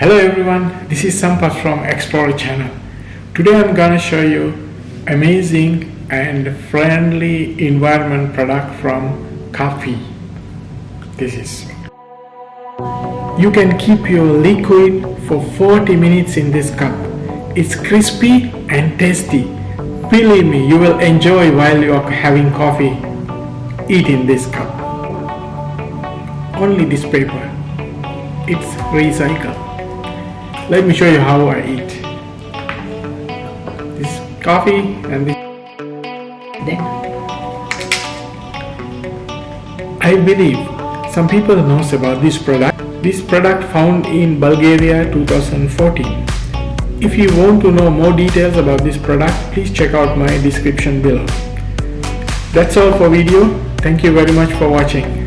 Hello everyone, this is Sampath from Explorer channel. Today I'm gonna show you amazing and friendly environment product from coffee. This is. You can keep your liquid for 40 minutes in this cup. It's crispy and tasty. Believe me, you will enjoy while you are having coffee. Eat in this cup. Only this paper. It's recycled. Let me show you how I eat. This coffee and this. Then I believe some people knows about this product. This product found in Bulgaria 2014. If you want to know more details about this product, please check out my description below. That's all for video. Thank you very much for watching.